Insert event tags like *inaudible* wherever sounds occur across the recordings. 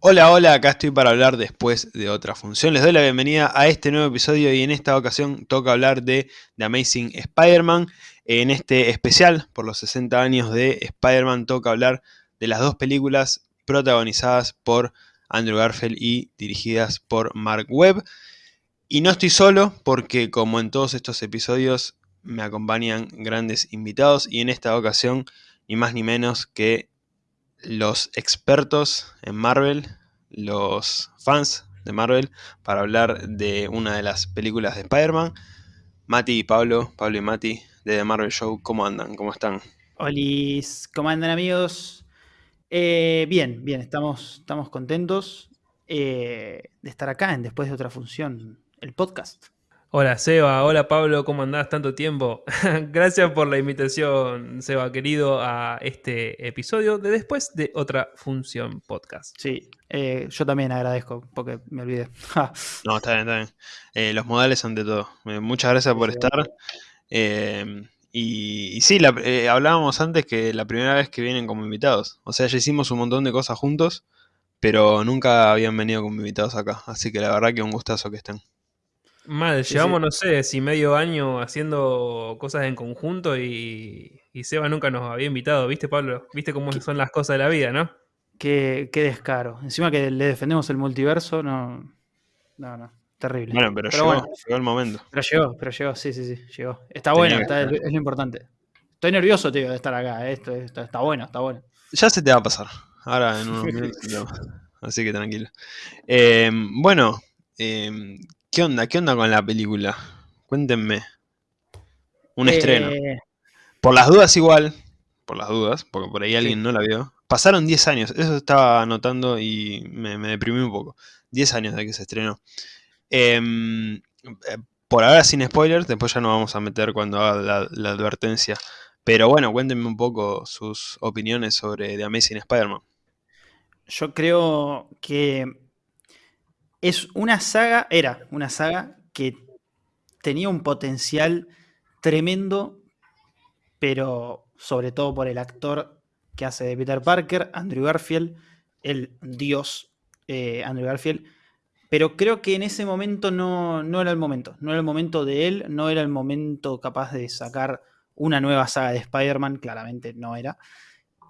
Hola, hola, acá estoy para hablar después de otra función. Les doy la bienvenida a este nuevo episodio y en esta ocasión toca hablar de The Amazing Spider-Man. En este especial por los 60 años de Spider-Man toca hablar de las dos películas protagonizadas por Andrew Garfield y dirigidas por Mark Webb. Y no estoy solo porque como en todos estos episodios me acompañan grandes invitados y en esta ocasión ni más ni menos que los expertos en Marvel, los fans de Marvel, para hablar de una de las películas de Spider-Man. Mati y Pablo, Pablo y Mati de The Marvel Show, ¿cómo andan? ¿Cómo están? Olis, ¿cómo andan amigos? Eh, bien, bien, estamos, estamos contentos eh, de estar acá en Después de otra función, el podcast. Hola Seba, hola Pablo, ¿cómo andás tanto tiempo? *laughs* Gracias por la invitación, Seba querido, a este episodio de Después de otra función podcast. Sí, eh, yo también agradezco porque me olvidé. *laughs* no, está bien, está bien. Eh, los modales ante todo. Eh, muchas gracias por estar. Y, sí, hablábamos antes que la primera vez que vienen como invitados. O sea, ya hicimos un montón de cosas juntos, pero nunca habían venido como invitados acá. Así que la verdad que un gustazo que estén. Mal, llevamos, no sé, si medio año haciendo cosas en conjunto y, Seba nunca nos había invitado, ¿viste, Pablo? ¿Viste cómo son las cosas de la vida, no? Qué, descaro. Encima que le defendemos el multiverso, no. No, no. Terrible. Bueno, pero, llegó, llegó, el momento. Pero llegó, pero llegó, sí, sí, sí, llegó. Está bueno, es lo importante. Estoy nervioso, tío, de estar acá. Eh, esto, está bueno, está bueno. Ya se te va a pasar. Ahora en unos *laughs* minutos. Así que tranquilo. Eh, bueno, eh, ¿Qué onda? ¿Qué onda con la película? Cuéntenme. Un estreno. Eh, por las dudas igual, por las dudas, porque por ahí alguien no la vio. Pasaron 10 años, eso estaba anotando y me, deprimí un poco. 10 años de que se estrenó. Em, eh, por ahora sin spoilers, después ya nos vamos a meter cuando haga la, advertencia. Pero bueno, cuéntenme un poco sus opiniones sobre The Amazing Spider-Man. Yo creo que es una saga, era una saga que tenía un potencial tremendo, pero sobre todo por el actor que hace de Peter Parker, Andrew Garfield, el dios eh, Andrew Garfield. Pero creo que en ese momento no, no, era el momento. No era el momento de él, no era el momento capaz de sacar una nueva saga de Spider-Man, claramente no era.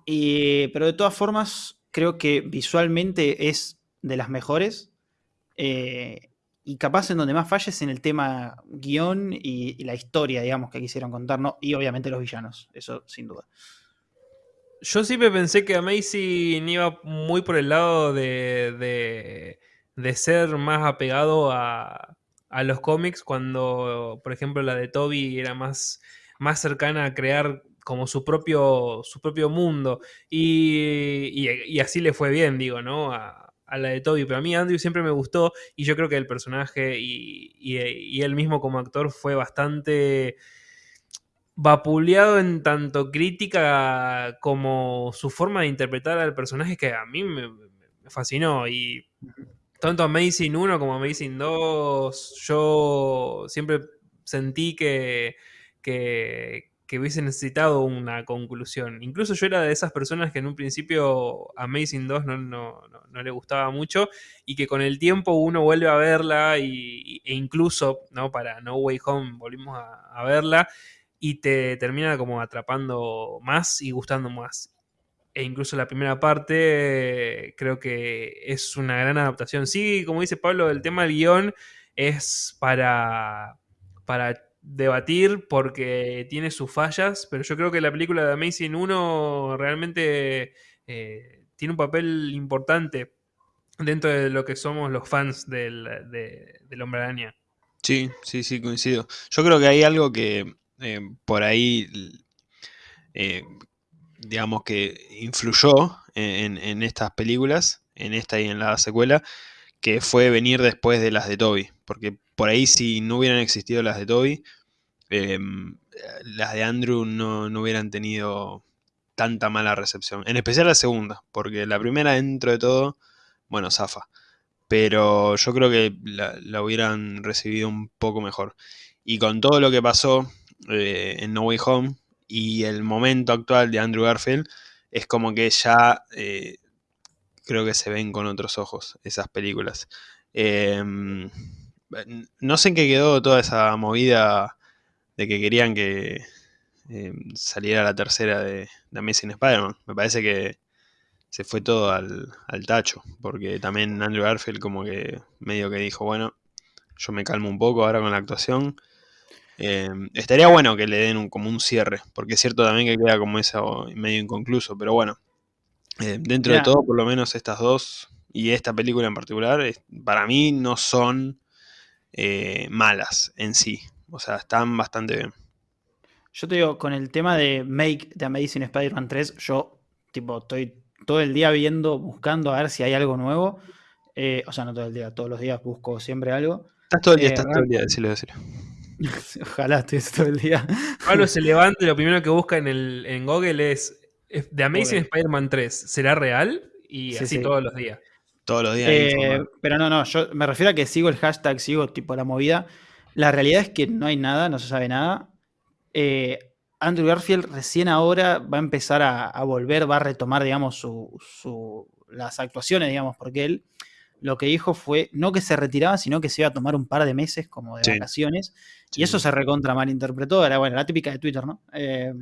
pero de todas formas, creo que visualmente es de las mejores. Eh, y capaz en donde más falles en el tema guion y, la historia, digamos, que quisieron contar, y obviamente los villanos, eso sin duda. Yo siempre pensé que Amazing iba muy por el lado de, de, ser más apegado a, a, los cómics, cuando, por ejemplo, la de Toby era más, más cercana a crear como su propio, su propio mundo. Y, así le fue bien, digo, ¿no? La de Toby, pero a mí Andrew siempre me gustó y yo creo que el personaje y, él mismo como actor fue bastante vapuleado en tanto crítica como su forma de interpretar al personaje que a mí me, fascinó y tanto Amazing 1 como Amazing 2 yo siempre sentí que, que, que hubiese necesitado una conclusión. Incluso yo era de esas personas que en un principio Amazing 2 no, no, no, le gustaba mucho y que con el tiempo uno vuelve a verla y, e incluso ¿no? para No Way Home volvimos a, verla y te termina como atrapando más y gustando más. E incluso la primera parte creo que es una gran adaptación. Sí, como dice Pablo, el tema del guion es para, para debatir porque tiene sus fallas, pero yo creo que la película de Amazing 1 realmente eh, tiene un papel importante dentro de lo que somos los fans del, de, Hombre Araña. Sí, sí, sí, coincido. Yo creo que hay algo que eh, por ahí, eh, digamos que influyó en, estas películas, en esta y en la secuela, que fue venir después de las de Toby. Porque por ahí si no hubieran existido las de Toby, em, las de Andrew no, hubieran tenido tanta mala recepción. En especial la segunda, porque la primera dentro de todo, bueno, zafa. Pero yo creo que la, hubieran recibido un poco mejor. Y con todo lo que pasó eh, en No Way Home y el momento actual de Andrew Garfield, es como que ya eh, creo que se ven con otros ojos esas películas. Em, no sé en qué quedó toda esa movida de que querían que em, saliera la tercera de, de Amazing Spider-Man. Me parece que se fue todo al, tacho, porque también Andrew Garfield como que medio que dijo, bueno, yo me calmo un poco ahora con la actuación. Em, estaría bueno que le den como un cierre, porque es cierto también que queda como eso medio inconcluso, pero bueno, eh, dentro de todo, por lo menos estas dos y esta película en particular, para mí no son eh, malas en sí. O sea, están bastante bien. Yo te digo, con el tema de Make de Amazing Spider-Man 3, yo tipo estoy todo el día viendo, buscando a ver si hay algo nuevo. Eh, o sea, no todo el día, todos los días busco siempre algo. Estás todo el día, estás todo el día, decirlo, decirlo. *laughs* Ojalá estuviese todo el día. Pablo se levanta y lo primero que busca en, el, en Google es The Amazing Spider-Man 3, ¿será real? Y así todos los días. Todos los días. Eh, pero no, no, yo me refiero a que sigo el hashtag, sigo tipo la movida. La realidad es que no hay nada, no se sabe nada. Eh, Andrew Garfield recién ahora va a empezar a, volver, va a retomar, digamos, su, las actuaciones, digamos, porque él lo que dijo fue no que se retiraba, sino que se iba a tomar un par de meses como de vacaciones. Y eso se recontra malinterpretó. Era, bueno, la típica de Twitter, ¿no? Eh,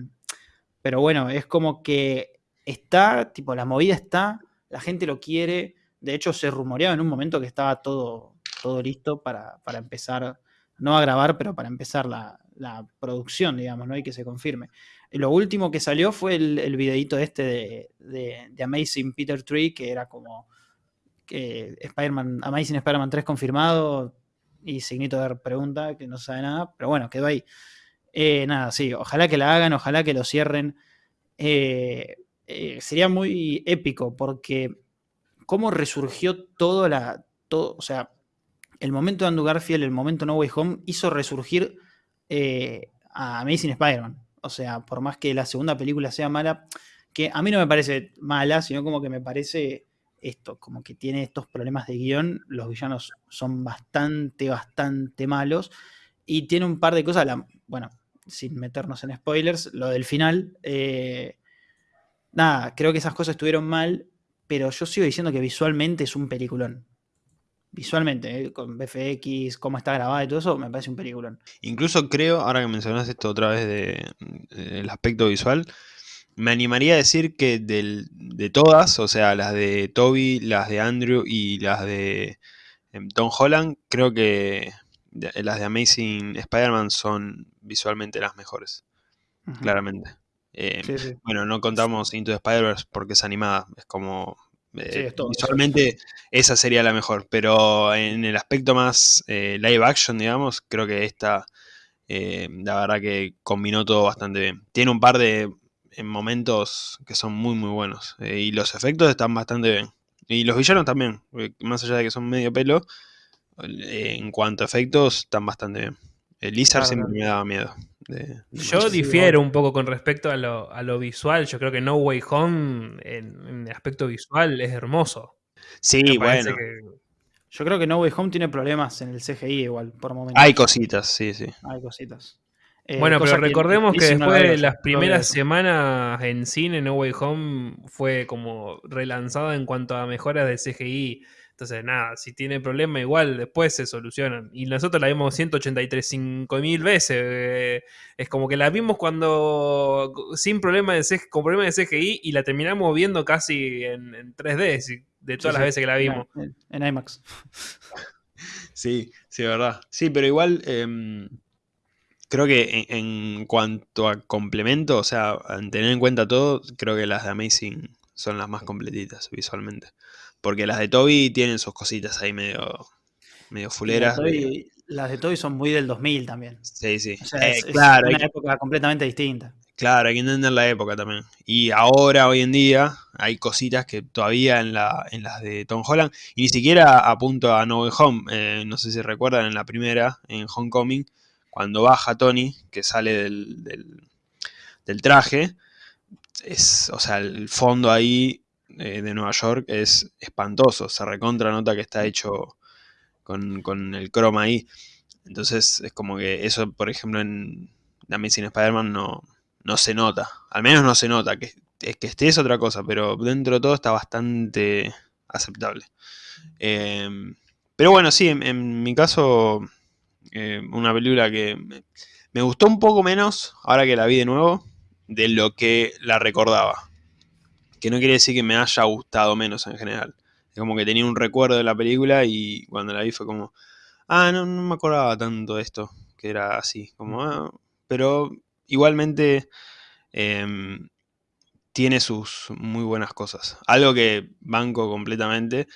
pero bueno, es como que está, tipo, la movida está, la gente lo quiere. De hecho, se rumoreaba en un momento que estaba todo, todo listo para, empezar, no a grabar, pero para empezar la, producción, digamos, ¿no? Y que se confirme. lo último que salió fue el, el videito este de, de, Amazing Peter Tree, que era como que Spider-Man, Amazing Spider-Man 3 confirmado y signito de pregunta, que no sabe nada, pero bueno, quedó ahí. Eh, nada, sí, ojalá que la hagan, ojalá que lo cierren. Eh, eh, sería muy épico porque cómo resurgió todo la. Todo, o sea, el momento de Andrew Garfield, el momento No Way Home, hizo resurgir a Amazing Spider-Man. O sea, por más que la segunda película sea mala, que a mí no me parece mala, sino como que me parece esto, como que tiene estos problemas de guion. Los villanos son bastante, bastante malos. Y tiene un par de cosas. bueno, sin meternos en spoilers, lo del final. Eh, nada, creo que esas cosas estuvieron mal, pero yo sigo diciendo que visualmente es un peliculón. Visualmente, eh, con BFX, cómo está grabada y todo eso, me parece un peliculón. Incluso creo, ahora que mencionas esto otra vez del aspecto visual, me animaría a decir que de todas, o sea, las de Toby, las de Andrew y las de em, Tom Holland, creo que las de Amazing Spider-Man son visualmente las mejores. Claramente. Eh, bueno, no contamos Into the Spider-Verse porque es animada. Es como. Eh, visualmente esa sería la mejor. Pero en el aspecto más eh, live action, digamos, creo que esta. la verdad que combinó todo bastante bien. Tiene un par de momentos que son muy muy buenos. y los efectos están bastante bien. Y los villanos también. Más allá de que son medio pelo en cuanto a efectos, están bastante bien. El Lizard siempre me daba miedo. yo difiero un poco con respecto a lo, visual. Yo creo que No Way Home, en, aspecto visual, es hermoso. Sí, bueno. Yo creo que No Way Home tiene problemas en el CGI igual, por momentos. Hay cositas, sí, sí. Hay cositas. Eh, bueno, pero recordemos que, después de las primeras semanas en cine, No Way Home fue como relanzado en cuanto a mejoras de CGI. Entonces, nada, si tiene problema, igual después se solucionan. Y nosotros la vimos 183 mil veces. Eh, es como que la vimos cuando sin problema de CGI, con problema de CGI y la terminamos viendo casi en, 3D, de todas las veces que la vimos. En, IMAX. *laughs* Sí, sí, verdad. Sí, pero igual em, creo que en, cuanto a complemento, o sea, tener en cuenta todo, creo que las de Amazing son las más completitas visualmente. Porque las de Toby tienen sus cositas ahí medio, medio fuleras. Las de, Toby, son muy del 2000 también. Sí, sí. Eh, es, claro, una época completamente distinta. Claro, hay que entender la época también. Y ahora, hoy en día, hay cositas que todavía en, la, en las de Tom Holland, y ni siquiera apunto a No Way Home, eh, no sé si recuerdan en la primera, en Homecoming, cuando baja Tony, que sale del, del, del traje, es, o sea, el fondo ahí eh, de Nueva York es espantoso. Se recontra nota que está hecho con, el croma ahí. Entonces es como que eso, por ejemplo, en The Amazing Spider-Man no, no se nota. Al menos no se nota. Que, que esté es otra cosa, pero dentro de todo está bastante, aceptable. Em, pero bueno, sí, en, mi caso, eh, una película que me gustó un poco menos, ahora que la vi de nuevo, de lo que la recordaba. Que no quiere decir que me haya gustado menos en general. Es como que tenía un recuerdo de la película y cuando la vi fue como, ah, no, no me acordaba tanto de esto, que era así. Como, ah", pero igualmente em, tiene sus muy buenas cosas. Algo que banco completamente.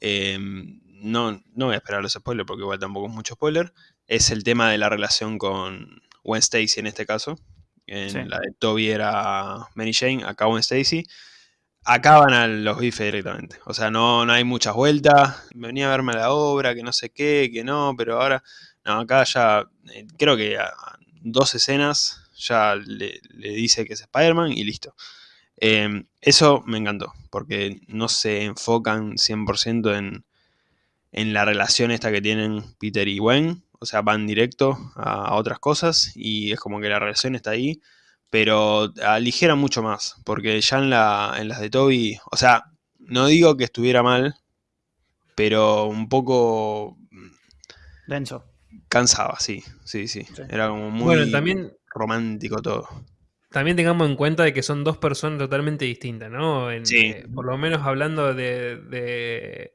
Em, no, no voy a esperar los spoilers porque igual tampoco es mucho spoiler. Es el tema de la relación con Gwen Stacy en este caso. En la de Toby era Mary Jane, acá Gwen Stacy. Acaban a los bifes directamente. O sea, no, no hay muchas vueltas. Venía a verme la obra, que no sé qué, que no, pero ahora. No, acá ya. Eh, creo que a dos escenas ya le, dice que es Spider-Man y listo. Em, eso me encantó, porque no se enfocan 100% en, en la relación esta que tienen Peter y Gwen. O sea, van directo a, otras cosas y es como que la relación está ahí. Pero aligera mucho más, porque ya en, la, en las de Toby, o sea, no digo que estuviera mal, pero un poco... Denso. Cansaba, sí, sí, sí. Era como muy también, romántico todo. También tengamos en cuenta de que son dos personas totalmente distintas, ¿no? sí. Eh, por lo menos hablando de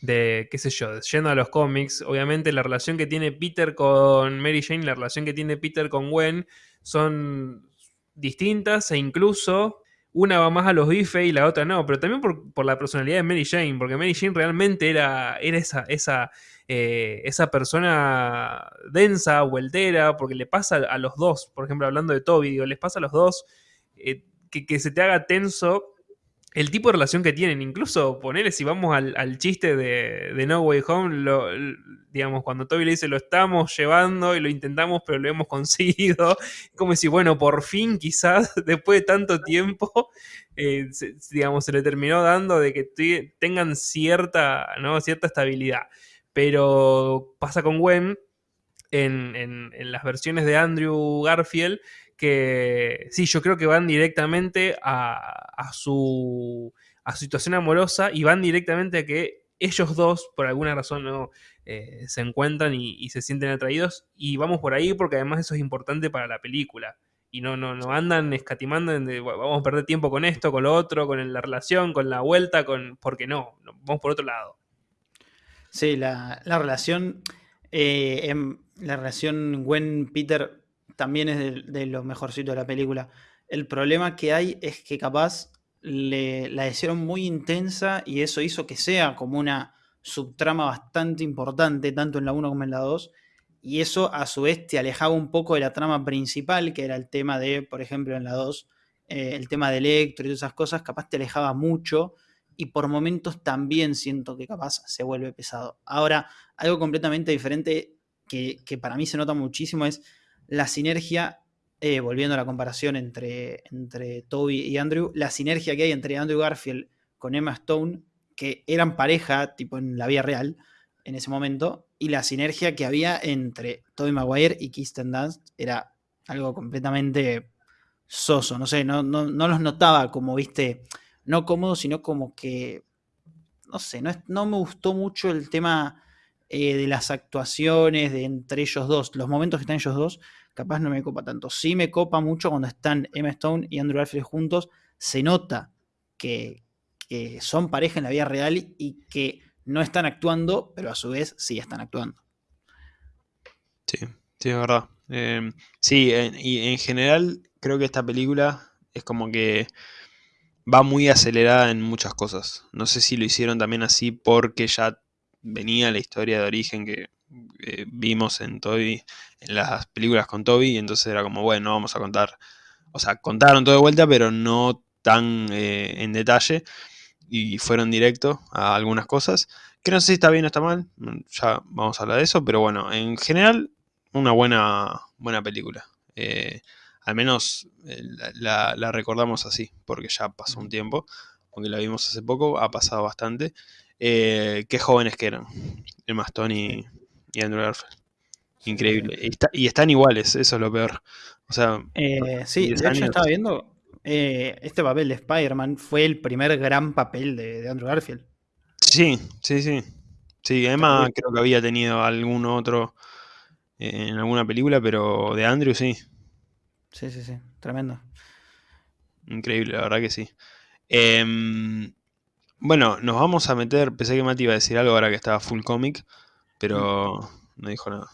de, qué sé yo, yendo a los cómics, obviamente la relación que tiene Peter con Mary Jane, la relación que tiene Peter con Gwen, son distintas e incluso una va más a los bife y la otra no, pero también por, la personalidad de Mary Jane, porque Mary Jane realmente era, era esa, esa, eh, esa persona densa, vueltera, porque le pasa a los dos, por ejemplo, hablando de Toby, digo, les pasa a los dos eh, que, que se te haga tenso el tipo de relación que tienen. Incluso ponerle, si vamos al, chiste de, No Way Home, digamos, cuando Toby le dice lo estamos llevando y lo intentamos, pero lo hemos *laughs* conseguido. Como si, bueno, por fin, quizás, *laughs* después de tanto tiempo, eh, se, digamos, se le terminó dando de que tengan cierta, ¿no? cierta estabilidad. Pero pasa con Gwen en, en las versiones de Andrew Garfield que sí, yo creo que van directamente a, su, situación amorosa y van directamente a que ellos dos, por alguna razón, no eh, se encuentran y, se sienten atraídos. Y vamos por ahí porque además eso es importante para la película. Y no, no, no andan escatimando en vamos a perder tiempo con esto, con lo otro, con la relación, con la vuelta, con. porque no, vamos por otro lado. Sí, la, relación. Eh, la relación Gwen-Peter también es de, de lo mejorcito de la película. El problema que hay es que capaz le, la hicieron muy intensa y eso hizo que sea como una subtrama bastante importante, tanto en la 1 como en la 2. Y eso a su vez te alejaba un poco de la trama principal, que era el tema de, por ejemplo, en la 2, eh, el tema de Electro y esas cosas, capaz te alejaba mucho y por momentos también siento que capaz se vuelve pesado. Ahora, algo completamente diferente que, que para mí se nota muchísimo es la sinergia, eh, volviendo a la comparación entre, entre Toby y Andrew, la sinergia que hay entre Andrew Garfield con Emma Stone, que eran pareja, tipo en la vida real, en ese momento, y la sinergia que había entre Toby Maguire y Kirsten Dunst era algo completamente soso, no sé, no, no, los notaba como, viste, no cómodo, sino como que, no sé, no, no me gustó mucho el tema eh, de las actuaciones de entre ellos dos, los momentos que están ellos dos, capaz no me copa tanto. Sí me copa mucho cuando están Emma Stone y Andrew Garfield juntos, se nota que, son pareja en la vida real y que no están actuando, pero a su vez sí están actuando. Sí, sí, es verdad. Em, sí, y en general creo que esta película es como que va muy acelerada en muchas cosas. No sé si lo hicieron también así porque ya venía la historia de origen que eh, vimos en Toby, en las películas con Toby, y entonces era como, bueno, vamos a contar, o sea, contaron todo de vuelta, pero no tan eh, en detalle, y fueron directo a algunas cosas, que no sé si está bien o está mal, ya vamos a hablar de eso, pero bueno, en general, una buena, buena película. Eh, al menos la, la, recordamos así, porque ya pasó un tiempo, aunque la vimos hace poco, ha pasado bastante. Eh, qué jóvenes que eran. Emma Stone y, Andrew Garfield. Increíble. Y, están iguales, eso es lo peor. O sea, eh, sí, de hecho estaba viendo. Eh, este papel de Spider-Man fue el primer gran papel de, Andrew Garfield. Sí, sí, sí. Sí, Emma creo que había tenido algún otro eh, en alguna película, pero de Andrew sí. Sí, sí, sí. Tremendo. Increíble, la verdad que sí. Em, bueno, nos vamos a meter. Pensé que Mati iba a decir algo ahora que estaba full comic, pero no dijo nada.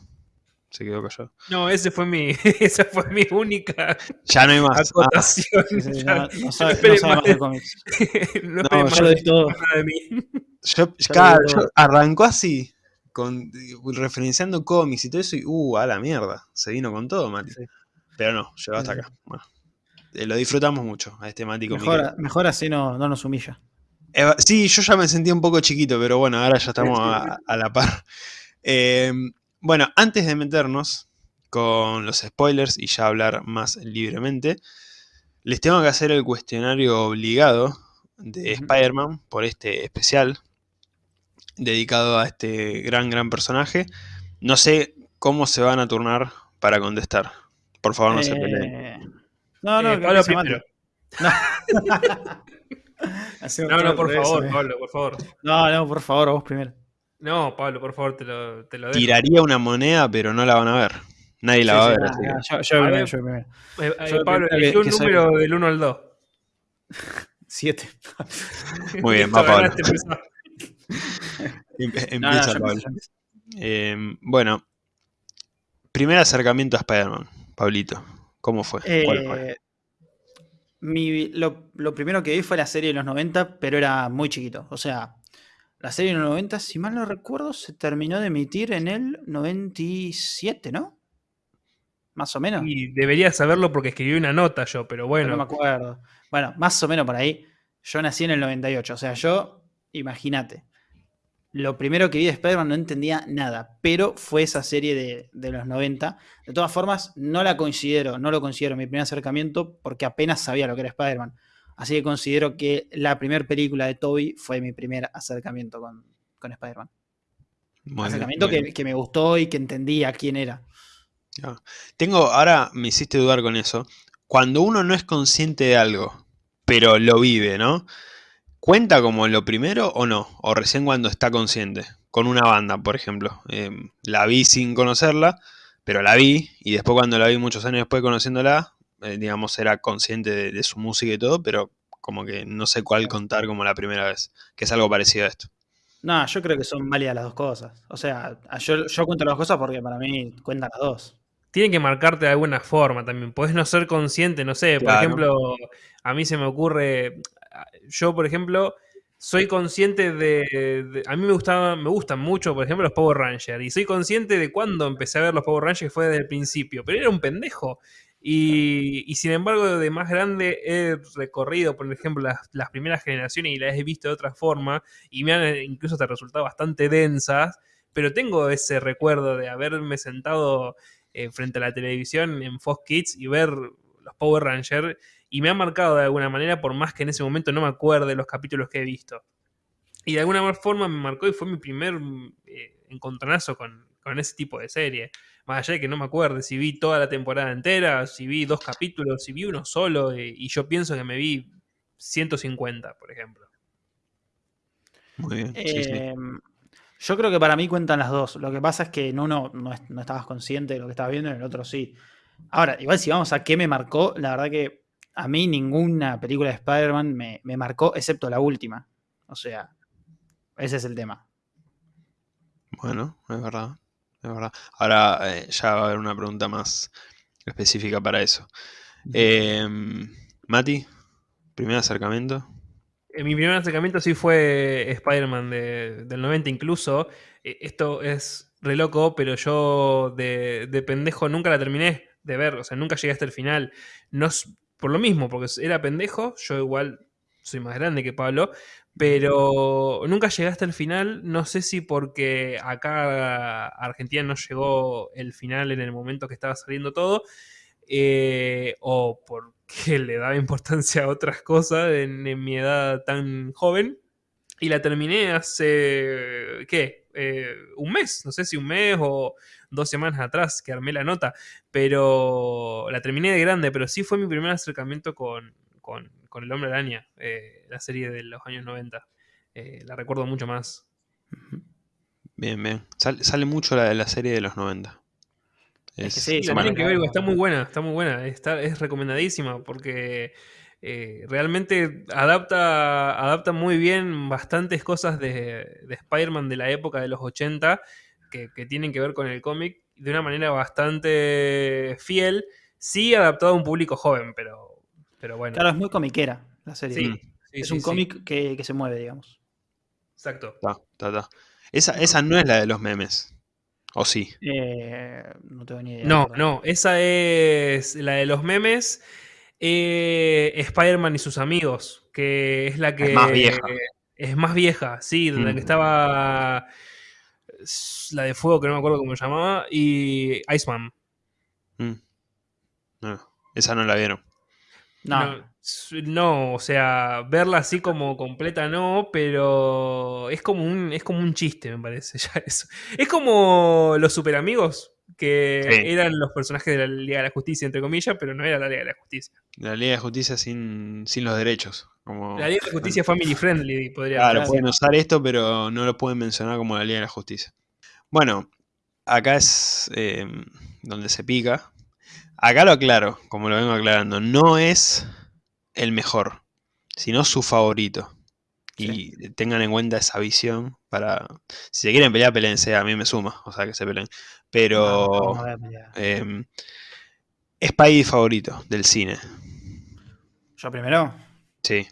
Se quedó callado. No, ese fue mi, *laughs* esa fue mi única Ya no hay más. Ah. Sí, sí, Ya- no, no sabe, no esperen sabe más de cómics. *laughs* no, No, yo más lo di todo. de mí. yo- Ya claro, yo- arrancó así, con, referenciando cómics y todo eso, y uh, a la mierda. Se vino con todo, Mati. Sí. Pero no, llegó hasta acá. Bueno, eh, lo disfrutamos mucho a este Mati. Mejor, mejor así no, no nos humilla. Eva- sí, yo ya me sentía un poco chiquito, pero bueno, ahora ya estamos a, *laughs* a la par. Eh, bueno, antes de meternos con los spoilers y ya hablar más libremente, les tengo que hacer el cuestionario obligado de. Spider-Man por este especial dedicado a este gran, gran personaje. No sé cómo se van a turnar para contestar. Por favor, no se peleen. Eh, no, no, Eh, que Pablo primero. No. *laughs* *laughs* Hacemos No, no, por favor, eh. Pablo, por favor. No, no, por favor, vos primero. No, Pablo, por favor, te lo, te lo dejo. Tiraría una moneda, pero no la van a ver. Nadie la Sí, va a sí, ver. nah, así yo, yo A primero, ver. yo primero. Eh, eh, Yo Pablo, elegí un que soy- número del 1 al 2. *laughs* Siete. Muy bien, *laughs* va Pablo. No, *laughs* no, Empieza Pablo. Eh, bueno, primer acercamiento a Spider-Man, Pablito. ¿Cómo fue? ¿Cuál fue? Mi- lo, lo primero que vi fue la serie de los 90, pero era muy chiquito. O sea, la serie de los 90, si mal no recuerdo, se terminó de emitir en el 97, ¿no? Más o menos. Y debería saberlo porque escribí una nota yo, pero Pero No me bueno. acuerdo. Bueno, más o menos por ahí. Yo nací en el 98. O sea, yo, imagínate. Lo primero que vi de Spider-Man no entendía nada, pero fue esa serie de, de los 90. De todas formas, no la considero, no lo considero mi primer acercamiento porque apenas sabía lo que era Spider-Man. Así que considero que la primera película de Toby fue mi primer acercamiento con, con Spider-Man. Bien, Acercamiento que, que me gustó y que entendía quién era. Tengo, ahora me hiciste dudar con eso. Cuando uno no es consciente de algo, pero lo vive, ¿no? ¿Cuenta como lo primero o no? O recién cuando está consciente. Con una banda, por ejemplo. Eh, la vi sin conocerla, pero la vi. Y después cuando la vi muchos años después conociéndola, eh, digamos, era consciente de, de su música y todo, pero como que no sé cuál contar como la primera vez. Que es algo parecido a esto. No, yo creo que son válidas las dos cosas. O sea, yo, yo cuento las dos cosas porque para mí cuentan las dos. Tiene que marcarte de alguna forma también. Podés no ser consciente, no sé. Por Claro. ejemplo, a mí se me ocurre. Yo, por ejemplo, soy consciente de. de- a mí me gustaba, me gustan mucho, por ejemplo, los Power Rangers. Y soy consciente de cuando empecé a ver los Power Rangers fue desde el principio. Pero era un pendejo. Y, y sin embargo, de más grande he recorrido, por ejemplo, las, las primeras generaciones y las he visto de otra forma. Y me han incluso hasta resultado bastante densas. Pero tengo ese recuerdo de haberme sentado eh, frente a la televisión en Fox Kids y ver los Power Rangers y me ha marcado de alguna manera por más que en ese momento no me acuerde los capítulos que he visto. Y de alguna forma me marcó y fue mi primer eh, encontronazo con, con ese tipo de serie. Más allá de que no me acuerde si vi toda la temporada entera, si vi dos capítulos, si vi uno solo, eh, y yo pienso que me vi 150, por ejemplo. Muy bien. sí, sí. Eh, Yo creo que para mí cuentan las dos. Lo que pasa es que en uno no, no estabas consciente de lo que estabas viendo, en el otro sí. Ahora, igual si vamos a qué me marcó, la verdad que a mí ninguna película de Spider-Man me, me marcó, excepto la última. O sea, ese es el tema. Bueno, es verdad. Es verdad. Ahora eh, ya va a haber una pregunta más específica para eso. Eh, Mati, primer acercamiento. Eh, Mi primer acercamiento sí fue Spider-Man de- del 90 incluso. Eh, Esto es re loco, pero yo de, de pendejo nunca la terminé de ver, o sea, nunca llegué hasta el final. No, s- por lo mismo, porque era pendejo, yo igual soy más grande que Pablo, pero nunca llegué hasta el final. No sé si porque acá Argentina no llegó el final en el momento que estaba saliendo todo, eh, o porque *laughs* le daba importancia a otras cosas en, en mi edad tan joven. Y la terminé hace, ¿qué? Eh, un mes, no sé si un mes o dos semanas atrás que armé la nota, pero la terminé de grande, pero sí fue mi primer acercamiento con, con, con El Hombre Araña, eh, la serie de los años 90. eh, la recuerdo mucho más. Bien, bien. Sal- sale mucho la de la serie de los 90. Es que sí, Sí, la tienen que ver, está muy buena, está muy buena, está, es recomendadísima porque eh, realmente adapta, adapta muy bien bastantes cosas de, de Spider-Man de la época de los 80 que, que tienen que ver con el cómic de una manera bastante fiel, sí adaptado a un público joven, pero, pero bueno. Claro, es muy comiquera la serie. sí, sí, es sí, un sí, cómic que, que se mueve, digamos. Exacto. Ta, ta, ta. Esa, esa no es la de los memes. ¿O sí? Eh, no tengo ni idea. No, no, esa es la de los memes. Eh, Spider-Man y sus amigos, que es la que. Es más vieja. Es más vieja, sí, la Mm. que estaba. La de fuego, que no me acuerdo cómo se llamaba, y Iceman. Mm. No, esa no la vieron. No, No, o sea, verla así como completa no, pero es como un, es como un chiste, me parece. *laughs* Ya eso. Es como los super amigos, que Sí. eran los personajes de la Liga de la Justicia, entre comillas, pero no era la Liga de la Justicia. La Liga de Justicia sin, sin los derechos. Como, La Liga de la *laughs* Justicia Family Friendly, podría Claro, decir. pueden usar esto, pero no lo pueden mencionar como la Liga de la Justicia. Bueno, acá es eh, donde se pica. Acá lo aclaro, como lo vengo aclarando. No es el mejor, sino su favorito. Y tengan en cuenta esa visión para... Si se quieren pelear, peleense. A mí me suma, o sea, que se peleen. Pero... vamos a ver, mira. eh, Spidey favorito del cine. Yo primero, Sí.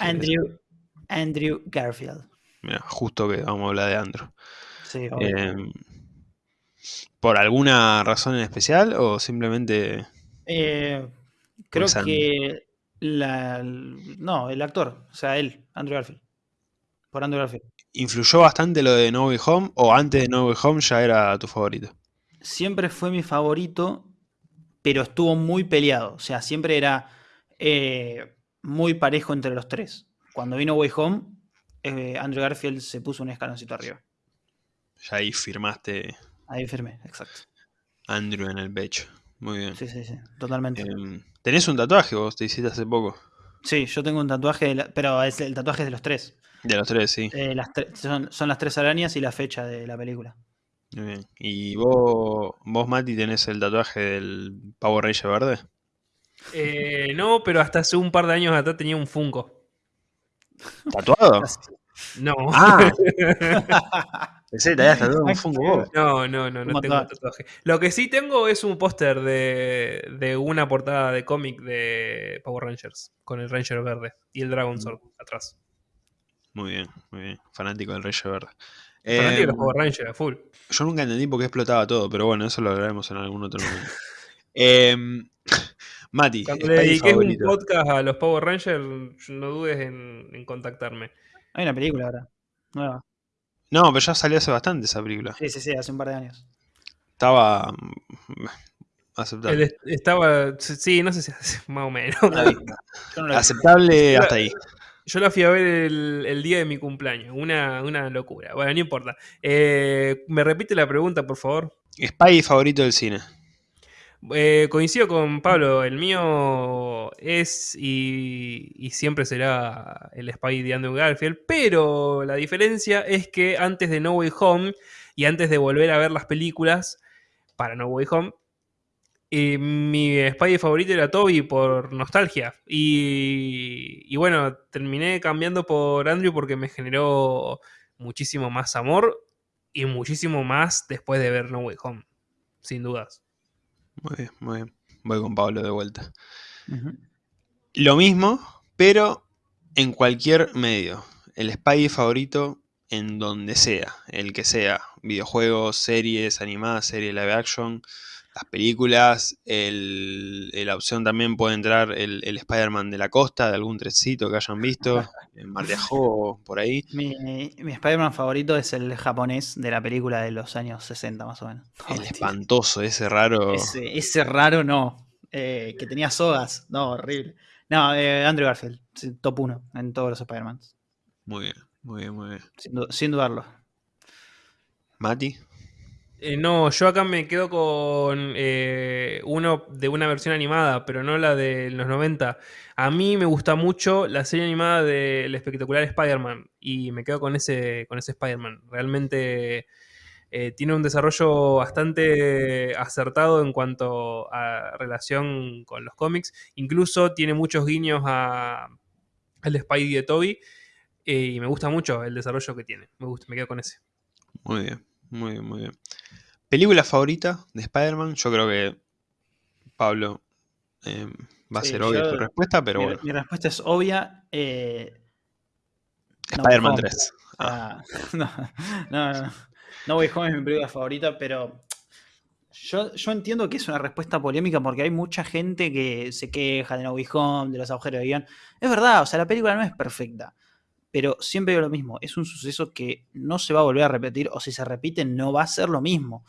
Andrew, Andrew Garfield. Mira, justo que vamos a hablar de Andrew. Sí. Eh, ¿Por alguna razón en especial o simplemente... Eh, creo que la, no, el actor, o sea, él, Andrew Garfield. Por Andrew Garfield. ¿Influyó bastante lo de No Way Home o antes de No Way Home ya era tu favorito? Siempre fue mi favorito, pero estuvo muy peleado. O sea, siempre era eh, muy parejo entre los tres. Cuando vino Way Home, eh, Andrew Garfield se puso un escaloncito arriba. Ya ahí firmaste Ahí firme, exacto. Andrew en el pecho. Muy bien. Sí, sí, sí, totalmente. Eh, ¿Tenés un tatuaje vos? Te hiciste hace poco. Sí, yo tengo un tatuaje, de la- pero es el tatuaje es de los tres. De los tres, sí. Eh, las tre- son, son las tres arañas y la fecha de la película. Muy bien. ¿Y vos, vos, Mati, tenés el tatuaje del Power Ranger verde? Eh, no, pero hasta hace un par de años atrás tenía un Funko. ¿Tatuado? No, Ah, *laughs* pensé que te habías tatuado un fungo vos. no, no, no, no tengo tatuaje. Lo que sí tengo es un póster de, de una portada de cómic de Power Rangers, con el Ranger verde y el Dragon Sword atrás. Muy bien, muy bien. Fanático del Ranger verde. Fanático de Eh, los Power Rangers, a full. Yo nunca entendí por qué explotaba todo, pero bueno, eso lo hablaremos en algún otro momento. *laughs* Em, *laughs* Mati, Cuando le dediques un podcast a los Power Rangers, no dudes en, en contactarme. Hay una película ahora, nueva. No, pero ya salió hace bastante esa película. Sí, sí, sí, hace un par de años. Estaba mm, aceptable. Él estaba, sí, no sé si *laughs* más o menos. No la. Aceptable hasta ahí. Yo la fui a ver el, el día de mi cumpleaños. Una, una locura. Bueno, no importa. Eh, ¿Me repite la pregunta, por favor? Spidey favorito del cine. Eh, coincido con Pablo. El mío es y, y siempre será el Spy de Andrew Garfield. Pero la diferencia es que antes de No Way Home y antes de volver a ver las películas para No Way Home, eh, mi Spidey favorito era Toby por nostalgia. Y, y bueno, terminé cambiando por Andrew porque me generó muchísimo más amor y muchísimo más después de ver No Way Home. Sin dudas. Muy bien, muy bien. Voy con Pablo de vuelta. Lo mismo, pero en cualquier medio. El Spidey favorito en donde sea, el que sea. Videojuegos, series, animadas, series live action, las películas. El, en la opción también puede entrar el, el Spider-Man de la costa, de algún trencito que hayan visto, *laughs* en Mar de Ajó, por ahí. Mi, mi Spider-Man favorito es el japonés de la película de los años 60, más o menos. No, *laughs* El espantoso, ese raro. Ese, ese raro no. Eh, que tenía sogas. No, horrible. No, eh, Andrew Garfield. Top 1 en todos los Spider-Man. Muy bien, muy bien, muy bien. Sin, sin dudarlo. Mati, Eh, no, yo acá me quedo con eh, uno de una versión animada, pero no la de los 90. A mí me gusta mucho la serie animada del espectacular Spider-Man y me quedo con ese, con ese Spider-Man. Realmente eh, tiene un desarrollo bastante acertado en cuanto a relación con los cómics. Incluso tiene muchos guiños a, al Spidey de Toby y me gusta mucho el desarrollo que tiene. Me gusta, me quedo con ese. Muy bien, muy bien, muy bien. ¿Película favorita de Spider-Man? Yo creo que Pablo eh, va a Sí, ser obvia tu respuesta, pero mi, bueno. mi respuesta es obvia. eh, No Spider-Man Home. 3. Ah, Ah, *laughs* no, no, no. No Way Home es mi película favorita, pero yo, yo entiendo que es una respuesta polémica porque hay mucha gente que se queja de No Way Home, de los agujeros de guion. Es verdad, o sea, la película no es perfecta, pero siempre digo lo mismo, es un suceso que no se va a volver a repetir o si se repite no va a ser lo mismo.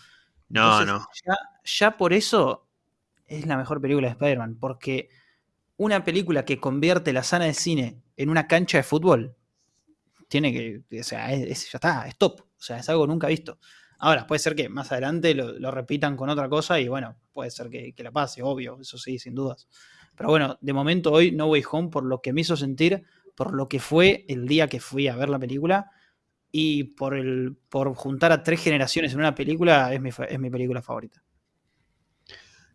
no, Entonces, no. Ya, ya por eso es la mejor película de Spider-Man, porque una película que convierte la sala de cine en una cancha de fútbol, tiene que, o sea, es, es- ya está, es top, o sea, es algo nunca visto. Ahora, puede ser que más adelante lo, lo repitan con otra cosa y bueno, puede ser que, que la pase, obvio, eso sí, sin dudas. Pero bueno, de momento hoy No Way Home, por lo que me hizo sentir, por lo que fue el día que fui a ver la película y por, el, por juntar a tres generaciones en una película, es mi, es mi película favorita.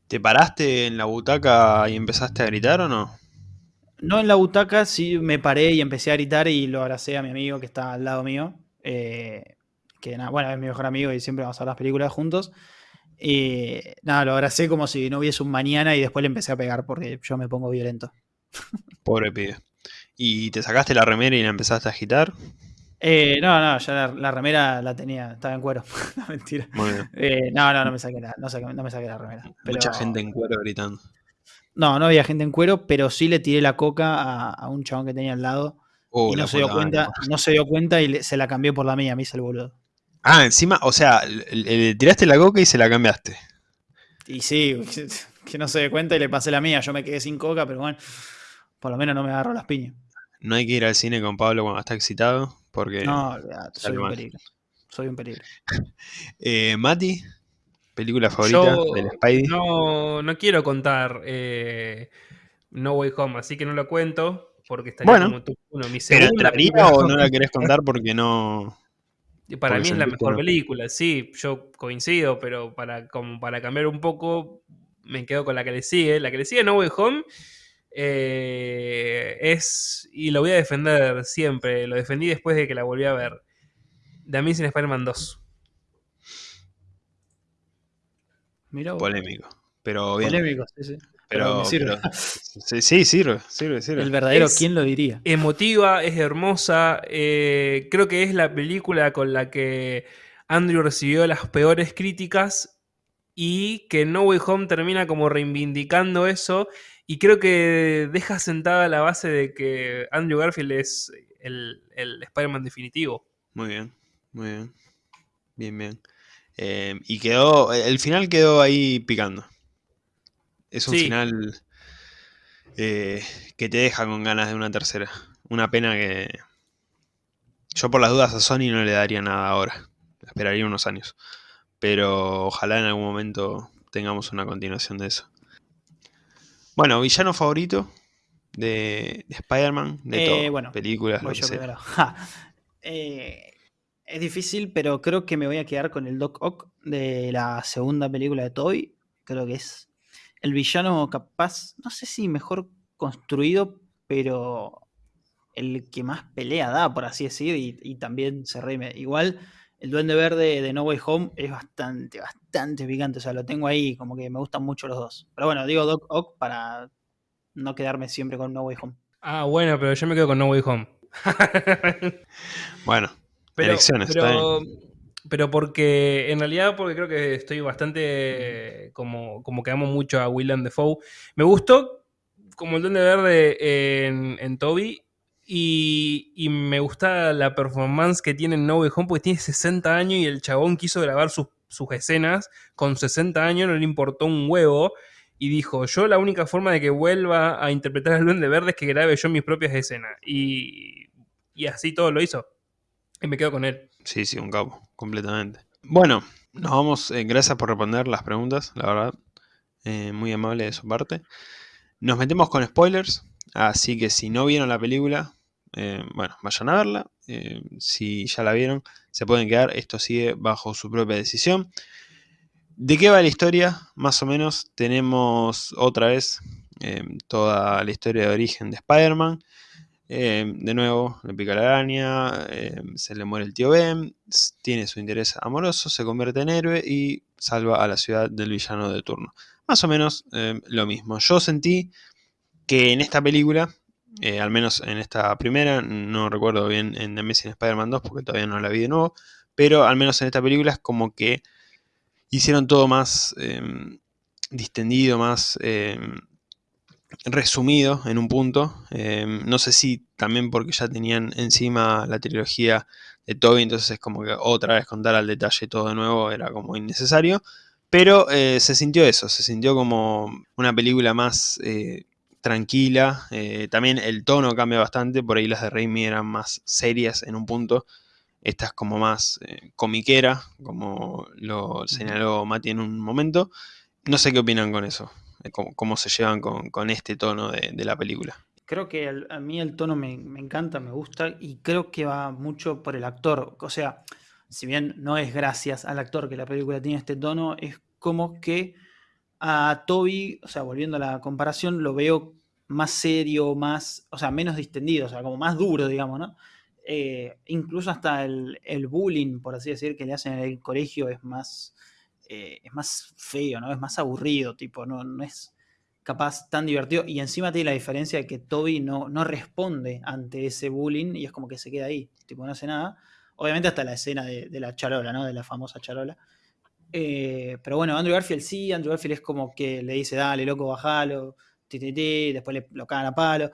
¿Te paraste en la butaca y empezaste a gritar o no? No en la butaca, sí me paré y empecé a gritar y lo abracé a mi amigo que está al lado mío. eh, que nada, bueno, es mi mejor amigo y siempre vamos a ver las películas juntos. Y nada, lo abracé como si no hubiese un mañana y después le empecé a pegar porque yo me pongo violento. Pobre pibe. ¿Y te sacaste la remera y la empezaste a agitar? Eh, no, no, ya la, la remera la tenía, estaba en cuero. *laughs* no, mentira. Eh, no, no, no me saqué la, no saqué- no me saqué la remera. Mucha pero- gente en cuero gritando. No, no había gente en cuero, pero sí le tiré la coca a, a un chabón que tenía al lado. Oh, y la no se dio cuenta, no se dio cuenta y le- se la cambió por la mía, me hizo el boludo. Ah, encima, o sea, le- le tiraste la coca y se la cambiaste. Y sí, *laughs* que no se dé cuenta y le pasé la mía. Yo me quedé sin coca, pero bueno, por lo menos no me agarró las piñas. No hay que ir al cine con Pablo cuando está excitado, porque... No, olvidate, soy un mal. peligro. Soy un peligro. *laughs* Eh, Mati, película favorita Yo del Spidey. no, no quiero contar eh, No Way Home, así que no lo cuento porque estaría Bueno, como top uno. Mi ¿Pero entraría o no la querés contar porque no...? Y *laughs* Para Porque mí es la mejor no. película, sí, yo coincido, pero para, como para cambiar un poco, me quedo con la que le sigue. La que le sigue No Way Home eh, es, y lo voy a defender siempre, lo defendí después de que la volví a ver, The Amazing Spider-Man 2. Mirá vos. Polémico. Pero bien. Polémico, sí, sí. Pero, pero me sirve. pero- sí, sí, sirve, sirve, sirve. El verdadero, Es- ¿quién lo diría? Emotiva, es hermosa, eh, creo que es la película con la que Andrew recibió las peores críticas y que No Way Home termina como reivindicando eso y creo que deja sentada la base de que Andrew Garfield es el, el Spider-Man definitivo. Muy bien, muy bien. Bien, bien. Eh, y quedó, el final quedó ahí picando. Es un Sí. final eh, que te deja con ganas de una tercera. Una pena que yo por las dudas a Sony no le daría nada ahora. Esperaría unos años. Pero ojalá en algún momento tengamos una continuación de eso. Bueno, villano favorito de, de Spider-Man, de Eh, todo. bueno, películas, lo Voy que yo sea. primero. *laughs* Ja. Eh, es difícil, pero creo que me voy a quedar con el Doc Ock de la segunda película de Toy. Creo que es el villano capaz, no sé si mejor construido, pero el que más pelea da, por así decir, y, y también se reime. Igual, el Duende Verde de No Way Home es bastante, bastante picante. O sea, lo tengo ahí, como que me gustan mucho los dos. Pero bueno, digo Doc Ock para no quedarme siempre con No Way Home. Ah, bueno, pero yo me quedo con No Way Home. *laughs* Bueno, Pero, Elecciones, pero, pero porque, en realidad, porque creo que estoy bastante, como, como que amo mucho a Willem Dafoe. Me gustó como el Duende Verde en, en Toby y, me gusta la performance que tiene en No Way Home porque tiene 60 años y el chabón quiso grabar sus, sus escenas con 60 años, no le importó un huevo. Y dijo, yo la única forma de que vuelva a interpretar al Duende Verde es que grabe yo mis propias escenas. Y, y así todo lo hizo. Y me quedo con él. Sí, sí, un capo, completamente. Bueno, Nos vamos, eh, gracias por responder las preguntas, la verdad. Eh, muy amable de su parte. Nos metemos con spoilers, así que si no vieron la película, eh, bueno, vayan a verla. si ya la vieron, se pueden quedar. Esto sigue bajo su propia decisión. ¿De qué va la historia? Más o menos tenemos otra vez toda la historia de origen de Spider-Man. Eh, de nuevo, le pica la araña, eh, se le muere el tío Ben, tiene su interés amoroso, se convierte en héroe y salva a la ciudad del villano de turno. Más o menos eh, lo mismo. Yo sentí que en esta película, al menos en esta primera, no recuerdo bien en The Amazing Spider-Man 2 porque todavía no la vi de nuevo, pero al menos en esta película es como que hicieron todo más distendido, más resumido en un punto. Em, no sé si también porque ya tenían encima la trilogía de Toby, entonces es como que otra vez contar al detalle todo de nuevo era como innecesario. Pero eh, se sintió eso, se sintió como una película más eh, tranquila. Eh, también el tono cambia bastante, por ahí las de Raimi eran más serias en un punto. Esta es como más comiquera, como lo señaló Mati en un momento. No sé qué opinan con eso cómo, se llevan con, este tono de, la película. Creo que a mí el tono me, encanta, me gusta y creo que va mucho por el actor. O sea, si bien no es gracias al actor que la película tiene este tono, es como que a Toby, o sea, volviendo a la comparación, lo veo más serio, más, o sea, menos distendido, o sea, como más duro, digamos, ¿no? Eh, incluso hasta el, el, bullying, por así decir, que le hacen en el colegio es más, eh, es más feo, ¿no? Es más aburrido, tipo, no, no es capaz tan divertido. Y encima tiene la diferencia de que Toby no, no responde ante ese bullying y es como que se queda ahí, tipo, no hace nada. Obviamente hasta la escena de, la charola, ¿no? De la famosa charola. Eh, pero bueno, Andrew Garfield sí, Andrew Garfield es como que le dice, dale, loco, bajalo, ti, después le, lo cagan a palo.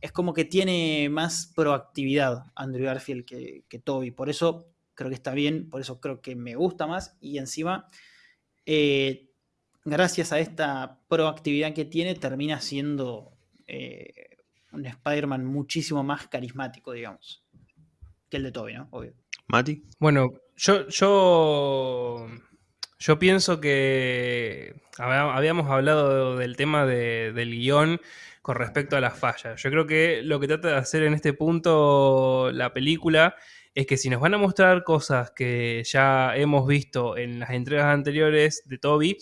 Es como que tiene más proactividad Andrew Garfield que, que Toby. Por eso creo que está bien, por eso creo que me gusta más. Y encima eh, gracias a esta proactividad que tiene, termina siendo eh, un Spider-Man muchísimo más carismático, digamos, que el de Toby, ¿no? Obvio. Mati. Bueno, yo, yo, yo pienso que habíamos hablado del tema del guion con respecto a las fallas. Yo creo que lo que trata de hacer en este punto la película es que si nos van a mostrar cosas que ya hemos visto en las entregas anteriores de Toby,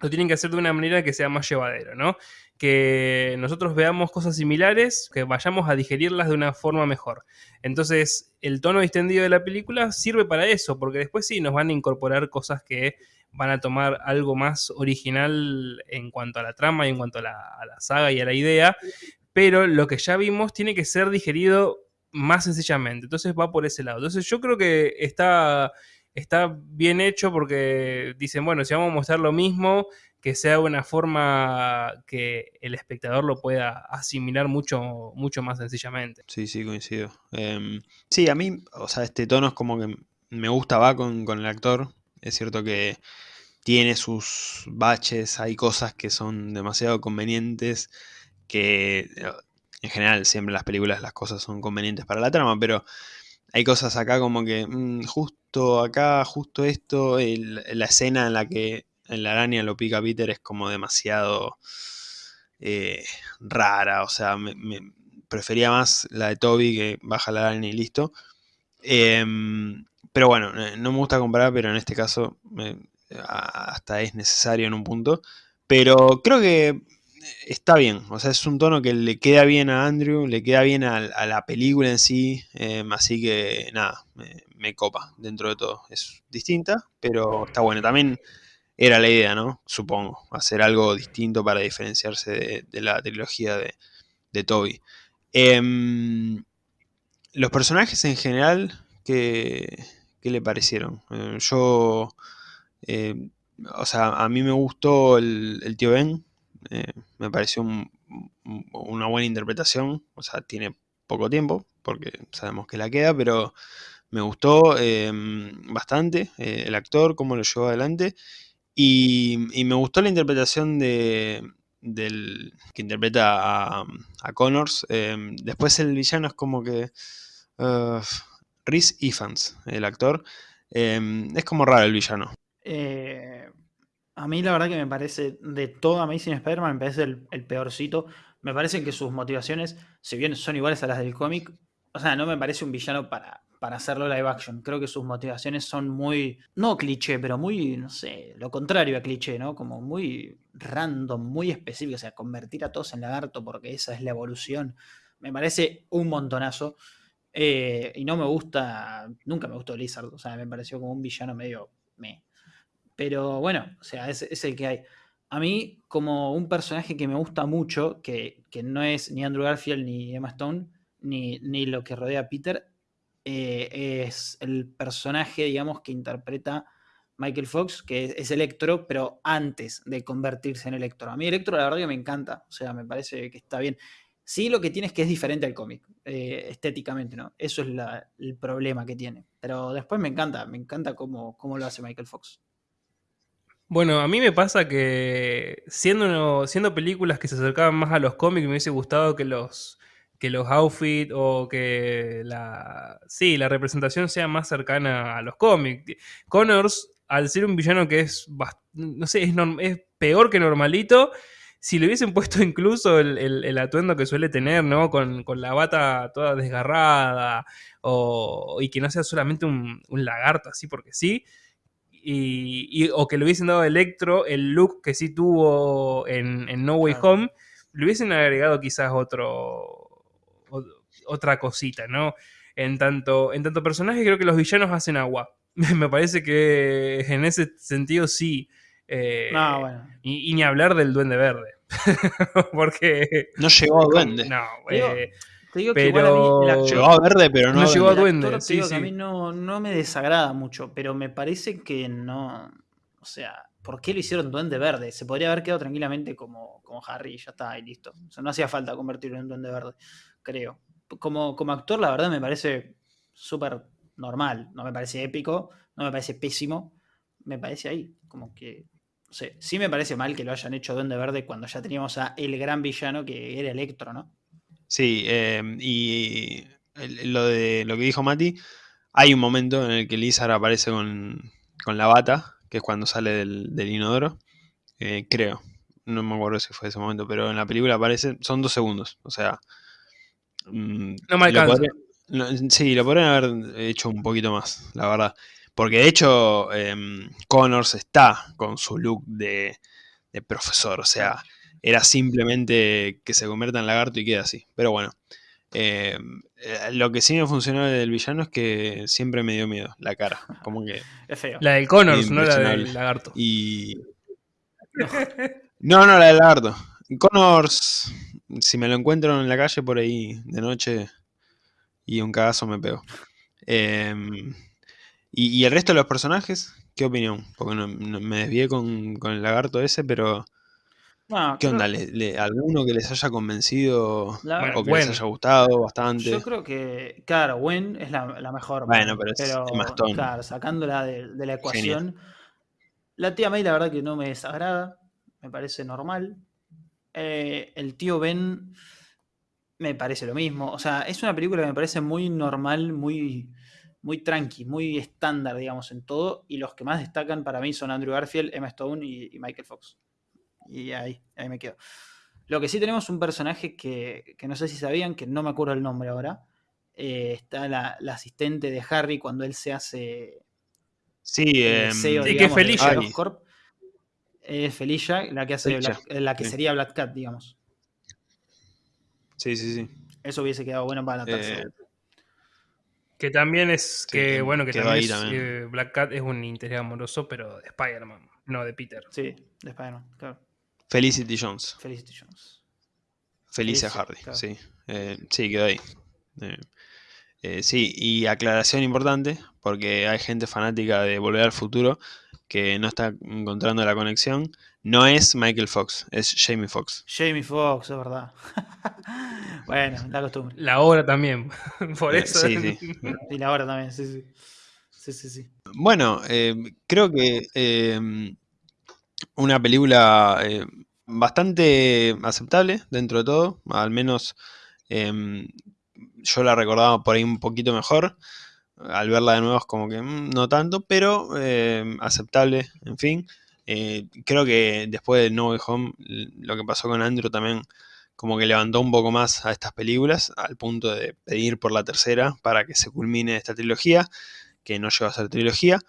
lo tienen que hacer de una manera que sea más llevadero, ¿no? Que nosotros veamos cosas similares, que vayamos a digerirlas de una forma mejor. Entonces, el tono distendido de la película sirve para eso, porque después sí nos van a incorporar cosas que van a tomar algo más original en cuanto a la trama y en cuanto a la, a la saga y a la idea, pero lo que ya vimos tiene que ser digerido más sencillamente. Entonces va por ese lado. Entonces yo creo que está, está bien hecho porque dicen, bueno, si vamos a mostrar lo mismo, que sea una forma que el espectador lo pueda asimilar mucho, mucho más sencillamente. Sí, sí, coincido. Em, sí, a mí, o sea, este tono es como que me gusta, va con, con el actor. Es cierto que tiene sus baches, hay cosas que son demasiado convenientes, que en general siempre en las películas las cosas son convenientes para la trama, pero hay cosas acá como que mm, justo acá, justo esto, la escena en la que en la araña lo pica Peter es como demasiado eh, rara, o sea, me, prefería más la de Toby que baja la araña y listo. Em, pero bueno, eh, no me gusta comparar, pero en este caso hasta es necesario en un punto. Pero creo que está bien, o sea, es un tono que le queda bien a Andrew, le queda bien a, la película en sí, em, así que nada, me, copa dentro de todo. Es distinta, pero está bueno. También era la idea, ¿no? Supongo, hacer algo distinto para diferenciarse de, la trilogía de, Toby. Em, los personajes en general, ¿qué, le parecieron? Eh, yo, eh, o sea, a mí me gustó el, el tío Ben, eh, me pareció una buena interpretación. O sea, tiene poco tiempo, porque sabemos que la queda, pero me gustó em, bastante el actor, cómo lo llevó adelante. Y, me gustó la interpretación de, del que interpreta a, Connors. Em, después el villano es como que... Uh, Rhys Ifans, el actor. Em, es como raro el villano. Eh, a mí la verdad que me parece, de todo Amazing Spider-Man, me parece el, el peorcito. Me parece que sus motivaciones, si bien son iguales a las del cómic, o sea, no me parece un villano para, para hacerlo live action. Creo que sus motivaciones son muy, no cliché, pero muy, no sé, lo contrario a cliché, ¿no? Como muy random, muy específico. O sea, convertir a todos en lagarto porque esa es la evolución. Me parece un montonazo. Eh, y no me gusta, nunca me gustó Lizard. O sea, me pareció como un villano medio me. Pero bueno, o sea, es, es el que hay. A mí, como un personaje que me gusta mucho, que, que no es ni Andrew Garfield ni Emma Stone, ni, ni lo que rodea a Peter, eh, es el personaje, digamos, que interpreta Michael Fox, que es, Electro, pero antes de convertirse en Electro. A mí Electro la verdad que me encanta, o sea, me parece que está bien. Sí, lo que tiene es que es diferente al cómic, eh, estéticamente, ¿no? Eso es el problema que tiene. Pero después me encanta, me encanta cómo, cómo lo hace Michael Fox. Bueno, a mí me pasa que siendo, siendo películas que se acercaban más a los cómics, me hubiese gustado que los, que los outfits o que la, sí, la representación sea más cercana a los cómics. Connors, al ser un villano que es, no sé, es, es peor que normalito, si le hubiesen *laughs* puesto incluso el, el, el atuendo que suele tener, ¿no? Con, con, la bata toda desgarrada, o, y que no sea solamente un, un lagarto así porque sí, y, y, o que le hubiesen dado a Electro el look que sí tuvo en, en No Way. Home, le hubiesen agregado quizás otro, otra cosita, ¿no? En tanto, en tanto personaje creo que los villanos hacen agua. *laughs* Me parece que en ese sentido sí. Eh, no, bueno. y, y, ni hablar del duende verde. *laughs* Porque... No llegó a duende. No, eh, te digo pero... que igual a mí el actor, llegó a verde, pero no, no llegó a duende. actor, Sí, digo sí. que a mí no, no me desagrada mucho, pero me parece que no. O sea, ¿por qué lo hicieron duende verde? Se podría haber quedado tranquilamente como, como Harry y ya está, y listo. O sea, no hacía falta convertirlo en duende verde, creo. Como, como actor, la verdad me parece súper normal. No me parece épico, no me parece pésimo. Me parece ahí, como que. No sé, sí me parece mal que lo hayan hecho Duende Verde cuando ya teníamos a el gran villano que era Electro, ¿no? Sí, eh, y lo de lo que dijo Mati, hay un momento en el que Lizard aparece con, con la bata, que es cuando sale del, inodoro, eh, creo, no me acuerdo si fue ese momento, pero en la película aparece, son dos segundos, o sea... Mm, no me alcanza. Lo podría, lo, sí, lo podrían haber hecho un poquito más, la verdad. Porque de hecho, eh, Connors está con su look de, de profesor, o sea era simplemente que se convierta en lagarto y queda así. Pero bueno, eh, lo que sí me funcionó del villano es que siempre me dio miedo la cara. Como que. Es feo. La del Connors, no la del lagarto. Y. No, no, la del lagarto. Connors, si me lo encuentro en la calle por ahí de noche y un cagazo me pego. Eh, y, y, el resto de los personajes, ¿qué opinión? Porque no, no, me desvié con, con el lagarto ese, pero. No, ¿Qué onda? ¿Le, le, ¿Alguno que les haya convencido La- o que les haya gustado bastante? Yo creo que, claro, Gwen es la, la mejor. Bueno, pero es Stone. claro, sacándola de, de la ecuación. La tía May, la verdad que no me desagrada, me parece normal. Eh, el tío Ben me parece lo mismo. O sea, es una película que me parece muy normal, muy, muy tranqui, muy estándar, digamos, en todo. Y los que más destacan para mí son Andrew Garfield, Emma Stone y, y Michael Fox. Y ahí, ahí me quedo. Lo que sí tenemos un personaje que, que no sé si sabían, que no me acuerdo el nombre ahora. Eh, está la, la, asistente de Harry cuando él se hace. Sí, eh, CEO, sí digamos, que es Felicia. de Corp. Es Felicia, la que hace Felicia, Black, la que sí. sería Black Cat, digamos. Sí, sí, sí. Eso hubiese quedado bueno para la Eh, tercera. Que también es, Sí, que bueno, que también, ahí es, también. eh, Black Cat es un interés amoroso, pero de Spider-Man, no de Peter. Sí, de Spider-Man, claro. Felicity Jones. Felicity Jones. Felicia Felicia, Hardy, claro. sí. Eh, sí, quedó ahí. Eh, eh, sí, y aclaración importante, porque hay gente fanática de Volver al Futuro que no está encontrando la conexión. No es Michael Fox, es Jamie Foxx. Jamie Foxx, es verdad. *laughs* bueno, la costumbre. La obra también, *laughs* por Eh, eso. sí, sí. Y la hora también, sí, sí. Sí, sí, sí. Bueno, eh, creo que eh, una película eh, bastante aceptable dentro de todo, al menos eh, yo la recordaba por ahí un poquito mejor. Al verla de nuevo es como que mm, no tanto, pero eh, aceptable, en fin. Eh, creo que después de No Way Home, lo que pasó con Andrew también como que levantó un poco más a estas películas, al punto de pedir por la tercera para que se culmine esta trilogía, que no llegó a ser trilogía.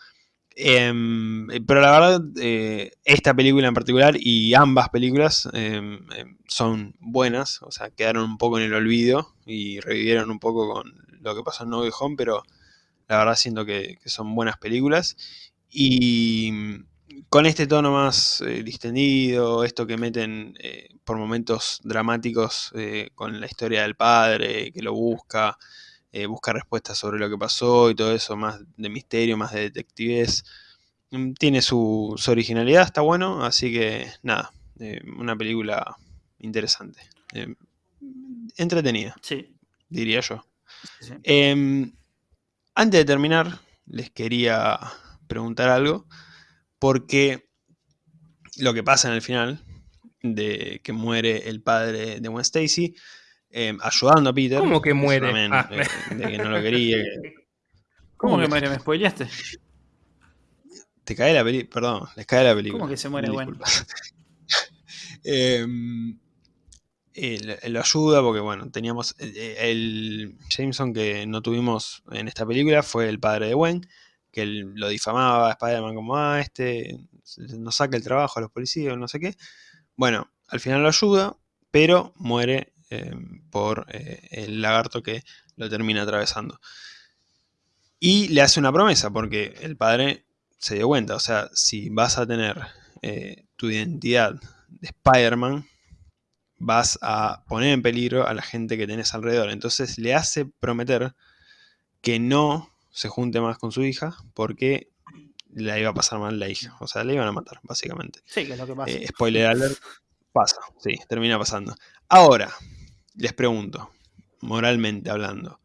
Em, pero la verdad, eh, esta película en particular y ambas películas em, em, son buenas, o sea, quedaron un poco en el olvido y revivieron un poco con lo que pasó en No Way Home, pero la verdad siento que, son buenas películas. Y mm, con este tono más eh, distendido, esto que meten eh, por momentos dramáticos con la historia del padre, que lo busca, eh, busca respuestas sobre lo que pasó y todo eso, más de misterio, más de detectives. Mm, tiene su, originalidad, está bueno, así que nada, eh, una película interesante. Eh, entretenida, sí. diría yo. Em, antes de terminar, les quería preguntar algo, porque lo que pasa en el final, de que muere el padre de Gwen Stacy, Em, ayudando a Peter. ¿Cómo que muere? Ah. De, que no lo quería. *laughs* ¿Cómo, que muere? ¿Me spoileaste? Te cae la película, perdón, les cae la película. ¿Cómo que se muere bueno? *laughs* eh, lo ayuda porque, bueno, teníamos. Eh, eh, el Jameson que no tuvimos en esta película fue el padre de Gwen, que él lo difamaba a Spider-Man como, ah, este nos saca el trabajo a los policías, no sé qué. Bueno, al final lo ayuda, pero muere Em, por eh, el lagarto que lo termina atravesando. Y le hace una promesa, porque el padre se dio cuenta, o sea, si vas a tener eh, tu identidad de Spider-Man, vas a poner en peligro a la gente que tenés alrededor. Entonces le hace prometer que no se junte más con su hija, porque le iba a pasar mal la hija. O sea, le iban a matar, básicamente. Sí, que es lo que pasa. Eh, spoiler alert, pasa, sí, termina pasando. Ahora, les pregunto, moralmente hablando,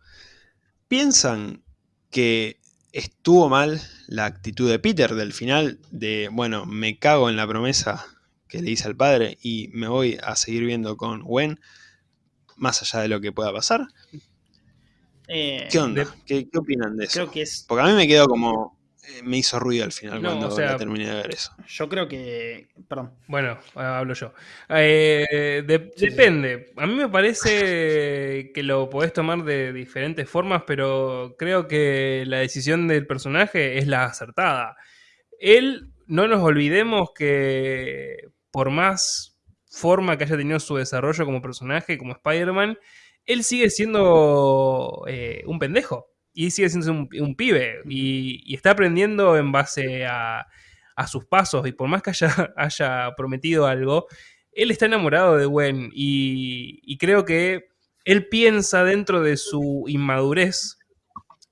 ¿piensan que estuvo mal la actitud de Peter del final de, bueno, me cago en la promesa que le hice al padre y me voy a seguir viendo con Gwen, más allá de lo que pueda pasar? Eh, ¿Qué onda? ¿Qué, opinan de eso? Creo que es... Porque a mí me quedó como, eh, me hizo ruido al final cuando terminé de ver eso. Yo creo que. Perdón. Bueno, hablo yo. Eh, depende. A mí me parece que lo podés tomar de diferentes formas, pero creo que la decisión del personaje es la acertada. Él, no nos olvidemos que por más forma que haya tenido su desarrollo como personaje, como Spider-Man, él sigue siendo eh, un pendejo. Y sigue siendo un, pibe. Y, está aprendiendo en base a, sus pasos. Y por más que haya, *laughs* haya, prometido algo, él está enamorado de Gwen. Y, creo que él piensa dentro de su inmadurez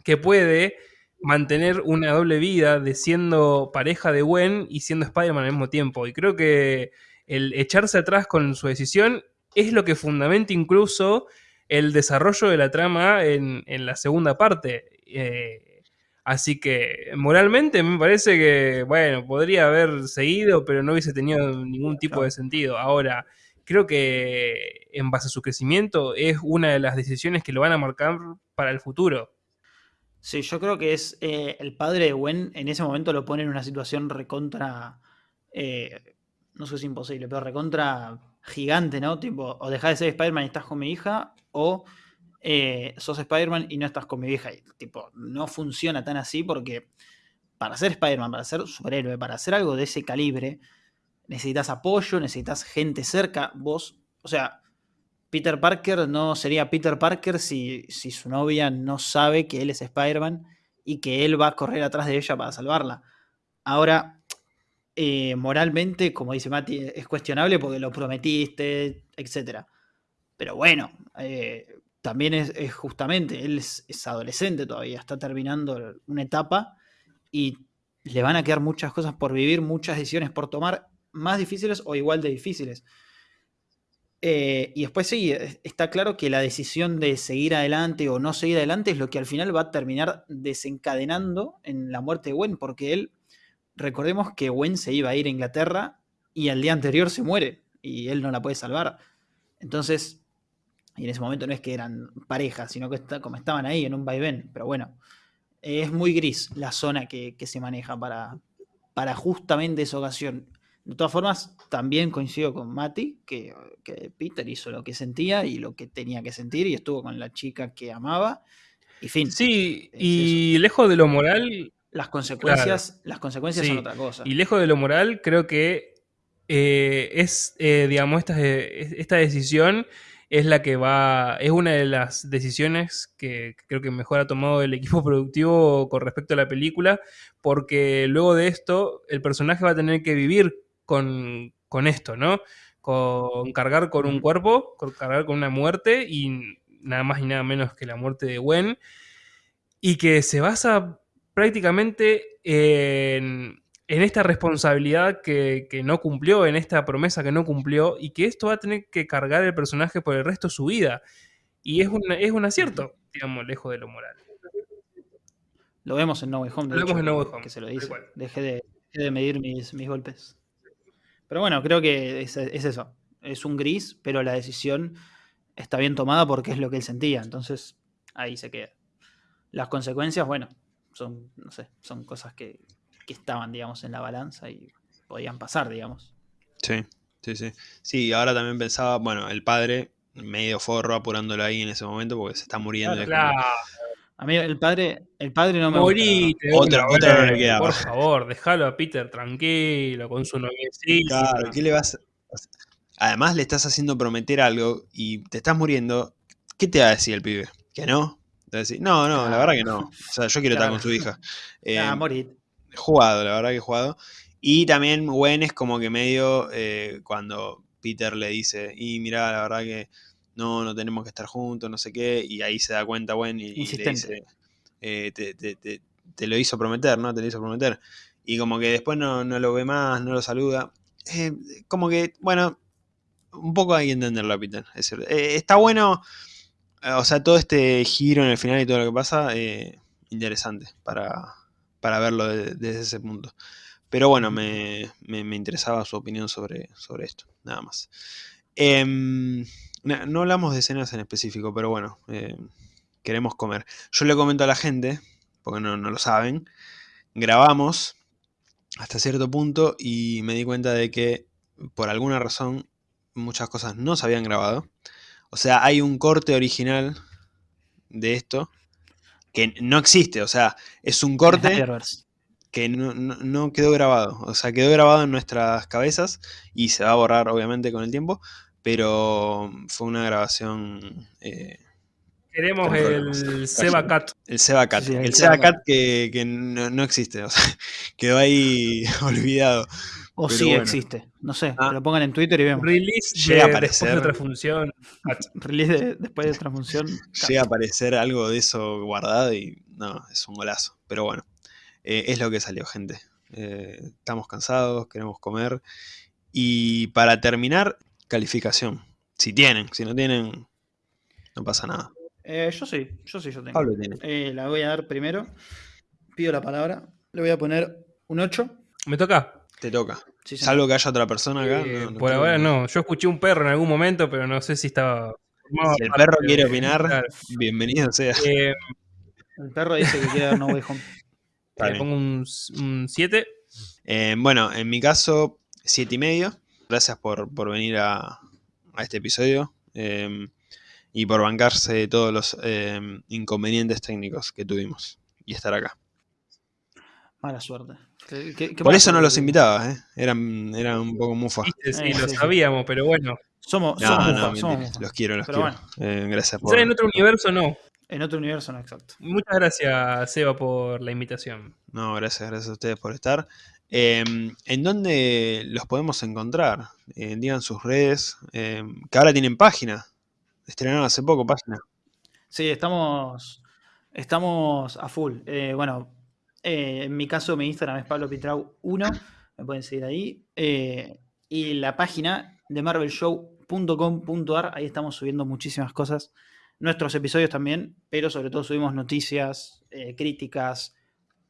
que puede mantener una doble vida de siendo pareja de Gwen y siendo Spider-Man al mismo tiempo. Y creo que el echarse atrás con su decisión es lo que fundamenta incluso el desarrollo de la trama en, la segunda parte. Eh, así que moralmente me parece que, bueno, podría haber seguido, pero no hubiese tenido ningún tipo de sentido. Ahora, creo que en base a su crecimiento es una de las decisiones que lo van a marcar para el futuro. Sí, yo creo que es eh, el padre de Gwen en ese momento lo pone en una situación recontra, eh, no sé si imposible, pero recontra gigante, ¿no? Tipo, o dejas de ser Spider-Man y estás con mi hija, o eh, sos Spider-Man y no estás con mi vieja. Y, tipo, no funciona tan así porque para ser Spider-Man, para ser superhéroe, para hacer algo de ese calibre, necesitas apoyo, necesitas gente cerca. Vos, o sea, Peter Parker no sería Peter Parker si, su novia no sabe que él es Spider-Man y que él va a correr atrás de ella para salvarla. Ahora, eh, moralmente, como dice Mati, es cuestionable porque lo prometiste, etc. Pero bueno, eh, también es, justamente, él es, adolescente todavía, está terminando una etapa y le van a quedar muchas cosas por vivir, muchas decisiones por tomar, más difíciles o igual de difíciles. Eh, y después sí, está claro que la decisión de seguir adelante o no seguir adelante es lo que al final va a terminar desencadenando en la muerte de Gwen, porque él, recordemos que Gwen se iba a ir a Inglaterra y al día anterior se muere y él no la puede salvar. Entonces, y en ese momento no es que eran parejas, sino que como estaban ahí en un vaivén, pero bueno, es muy gris la zona que, que se maneja para, para justamente esa ocasión. De todas formas, también coincido con Mati, que, que, Peter hizo lo que sentía y lo que tenía que sentir y estuvo con la chica que amaba. Y fin. Sí, y lejos de lo moral. Las consecuencias, las consecuencias son otra cosa. Y lejos de lo moral, creo que eh, es, eh, digamos, esta, esta decisión es la que va, es una de las decisiones que creo que mejor ha tomado el equipo *laughs* productivo con respecto a la película, porque luego de esto el personaje va a tener que vivir con, esto, ¿no? Con cargar con un cuerpo, con cargar con una muerte y nada más y nada menos que la muerte de Gwen, y que se basa prácticamente en, esta responsabilidad que, no cumplió, en esta promesa que no cumplió, y que esto va a tener que cargar el personaje por el resto de su vida. Y es un, es un acierto, digamos, lejos de lo moral. Lo vemos en No Way Home. lo vemos en No Way Home. Que se lo dice. Deje de, de medir mis, mis golpes. Pero bueno, creo que es, eso. Es un gris, pero la decisión está bien tomada porque es lo que él sentía. Entonces, ahí se queda. Las consecuencias, bueno, son, no sé, son cosas que, estaban, digamos, en la balanza y podían pasar, digamos. Sí, sí, sí. Sí, ahora también pensaba, bueno, el padre medio forro apurándolo ahí en ese momento porque se está muriendo. Claro, mí el padre, el padre no me Morite, Otra, otra no le queda. Por favor, déjalo a Peter tranquilo, con su noviecita. Claro, ¿qué le vas Además le estás haciendo prometer algo y te estás muriendo. ¿Qué te va a decir el pibe? ¿Que no? Te va a decir, no, no, la verdad que no. O sea, yo quiero estar con su hija. Eh, ah, morir. Jugado, la verdad que he jugado. Y también Gwen es como que medio eh, cuando Peter le dice, y mira, la verdad que no, no tenemos que estar juntos, no sé qué, y ahí se da cuenta, bueno, y, le dice, eh, te, lo hizo prometer, ¿no? Te lo hizo prometer. Y como que después no, lo ve más, no lo saluda. Eh, como que, bueno, un poco hay que entenderlo, Peter. Eh, está bueno, o sea, todo este giro en el final y todo lo que pasa, interesante para, para verlo desde ese punto. Pero bueno, me, me, interesaba su opinión sobre, sobre esto, nada más. No, hablamos de escenas en específico, pero bueno, eh, queremos comer. Yo le comento a la gente, porque no, lo saben, grabamos hasta cierto punto y me di cuenta de que por alguna razón muchas cosas no se habían grabado. O sea, hay un corte original de esto que no existe, o sea, es un corte que no, no, quedó grabado, o sea, quedó grabado en nuestras cabezas y se va a borrar obviamente con el tiempo, pero fue una grabación... Eh, Queremos el Seba Cat. El Seba Cat. el, Seba Cat que, no, existe, o sea, *laughs* quedó ahí *laughs* olvidado. O sí existe, no sé, ah. lo pongan en Twitter y vemos. Release llega a aparecer, *laughs* después de otra función. Release después de otra función. Llega a aparecer algo de eso guardado y no, es un golazo. Pero bueno, eh, es lo que salió, gente. Eh, estamos cansados, queremos comer. Y para terminar, calificación. Si tienen, si no tienen, no pasa nada. Eh, yo sí, yo sí, yo tengo. Pablo tiene. Eh, la voy a dar primero. Pido la palabra. Le voy a poner un 8. ¿Me toca? Te toca. Salvo que haya otra persona acá. Eh, por ahora no. Yo escuché un perro en algún momento, pero no sé si estaba. Si el perro quiere opinar, bienvenido sea. el perro dice que quiere dar No Way Home. *laughs* Le pongo un 7. bueno, en mi caso, 7 y medio gracias por, venir a, este episodio em, y por bancarse todos los em, inconvenientes técnicos que tuvimos y estar acá. Mala suerte. por eso no los invitaba, ¿eh? eran, un poco mufas. Sí, lo sabíamos, pero bueno. Somos, Los quiero, los quiero. Eh, gracias por. en otro universo no. En otro universo no, exacto. Muchas gracias, Seba, por la invitación. No, gracias, gracias a ustedes por estar. Em, ¿En dónde los podemos encontrar? Eh, digan sus redes, em, que ahora tienen página. Estrenaron hace poco página. Sí, estamos, estamos a full. Eh, bueno, eh, en mi caso mi Instagram es Pablo Pitrau 1, me pueden seguir ahí. y la página de marvelshow.com.ar, ahí estamos subiendo muchísimas cosas. Nuestros episodios también, pero sobre todo subimos noticias, críticas,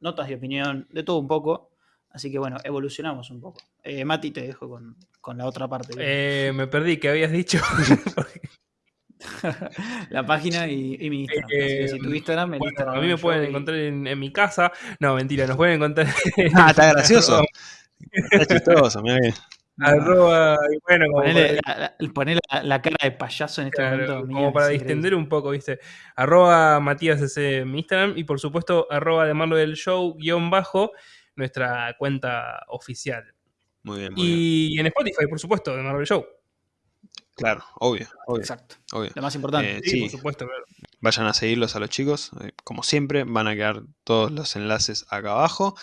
notas de opinión, de todo un poco. Así que bueno, evolucionamos un poco. Eh, Mati, te dejo con, la otra parte. Eh, me perdí, ¿qué habías dicho? *laughs* la página y, y mi Instagram. Que si tu Eh, Instagram, Bueno, Instagram a mí me pueden y- encontrar en, en mi casa. No, mentira, nos pueden encontrar *laughs* Ah, está gracioso. *laughs* Está chistoso, mirá que- arroba, y bueno, como Ponele, para, la, la- ponele la- la cara de payaso en este claro, momento. como Miguel, para increíble. distender un poco, ¿viste? Arroba Matías ese en mi Instagram y por supuesto arroba de Marlo del Show guion bajo nuestra cuenta oficial. Muy bien, muy bien. Y en Spotify, por supuesto, de Marvel Show. Claro, obvio, obvio, Exacto. obvio. Lo más importante. Eh, Sí, Sí. por supuesto, claro. Vayan a seguirlos a los chicos. eh, Como siempre, van a quedar todos los enlaces acá abajo.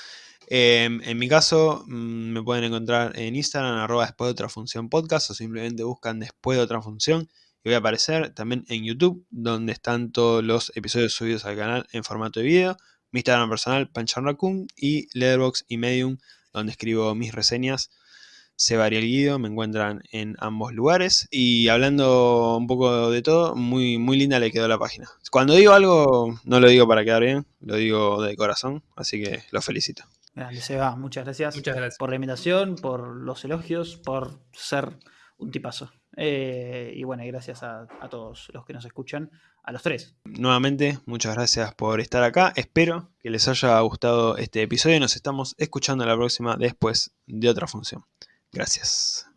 Eh, en mi caso, mm, me pueden encontrar en Instagram, arroba después de otra función podcast, o simplemente buscan después de otra función. Y voy a aparecer también en YouTube, donde están todos los episodios subidos al canal en formato de video. Mi Instagram personal, Panchan Raccoon, y Letterboxd y Medium, donde escribo mis reseñas. Se varía el guido, me encuentran en ambos lugares. Y hablando un poco de todo, muy, muy linda le quedó la página. Cuando digo algo, no lo digo para quedar bien, lo digo de corazón, así que los felicito. Grande, Seba. Muchas gracias. Muchas gracias. por la invitación, por los elogios, por ser un tipazo. Eh, y bueno, gracias a todos los que nos escuchan, a los tres. Nuevamente, muchas gracias por estar acá. Espero que les haya gustado este episodio. Nos estamos escuchando la próxima después de otra función. Gracias.